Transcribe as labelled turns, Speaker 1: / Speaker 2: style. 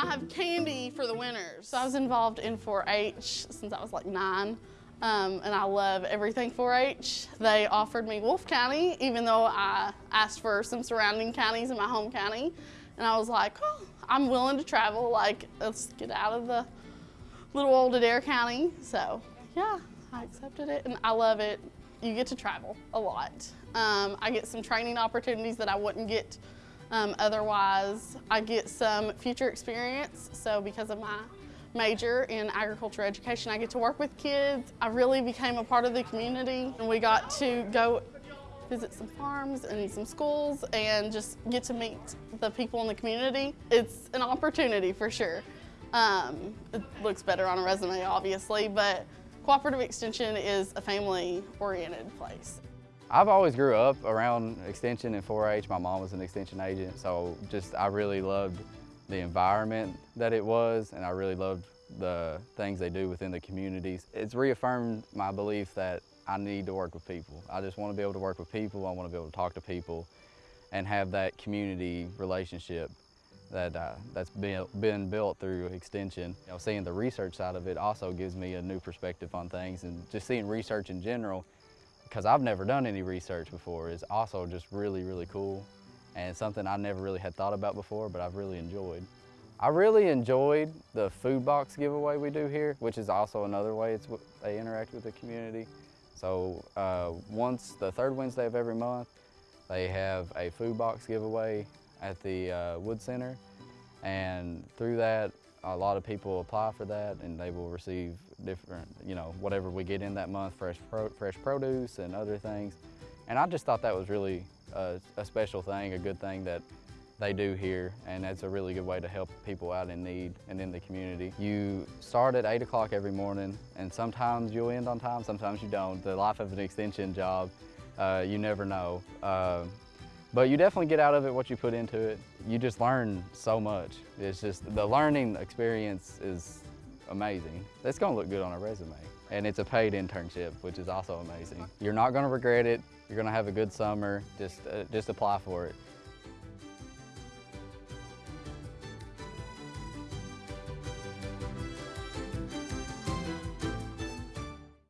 Speaker 1: I have candy for the winners. So I was involved in 4-H since I was like nine. Um, and I love everything 4-H. They offered me Wolfe County, even though I asked for some surrounding counties in my home county. And I was like, oh, I'm willing to travel. Like, let's get out of the little old Adair County. So yeah, I accepted it and I love it. You get to travel a lot. Um, I get some training opportunities that I wouldn't get um, otherwise. I get some future experience. So because of my major in agriculture education, I get to work with kids. I really became a part of the community and we got to go visit some farms and some schools and just get to meet the people in the community. It's an opportunity for sure. Um, it looks better on a resume, obviously, but Cooperative Extension is a family-oriented place.
Speaker 2: I've always grew up around Extension and 4-H. My mom was an Extension agent, so just I really loved the environment that it was, and I really loved the things they do within the communities. It's reaffirmed my belief that I need to work with people. I just want to be able to work with people. I want to be able to talk to people and have that community relationship that uh, that's been, been built through extension. You know, seeing the research side of it also gives me a new perspective on things and just seeing research in general, because I've never done any research before, is also just really, really cool and something I never really had thought about before, but I've really enjoyed. I really enjoyed the food box giveaway we do here, which is also another way it's, they interact with the community. So uh, once the third Wednesday of every month, they have a food box giveaway at the uh, Wood Center. And through that, a lot of people apply for that and they will receive different, you know, whatever we get in that month, fresh, pro fresh produce and other things. And I just thought that was really a, a special thing, a good thing that they do here and that's a really good way to help people out in need and in the community. You start at 8 o'clock every morning and sometimes you'll end on time, sometimes you don't. The life of an extension job, uh, you never know. Uh, but you definitely get out of it what you put into it. You just learn so much. It's just, the learning experience is amazing. It's gonna look good on a resume. And it's a paid internship, which is also amazing. You're not gonna regret it. You're gonna have a good summer. Just, uh, just apply for it.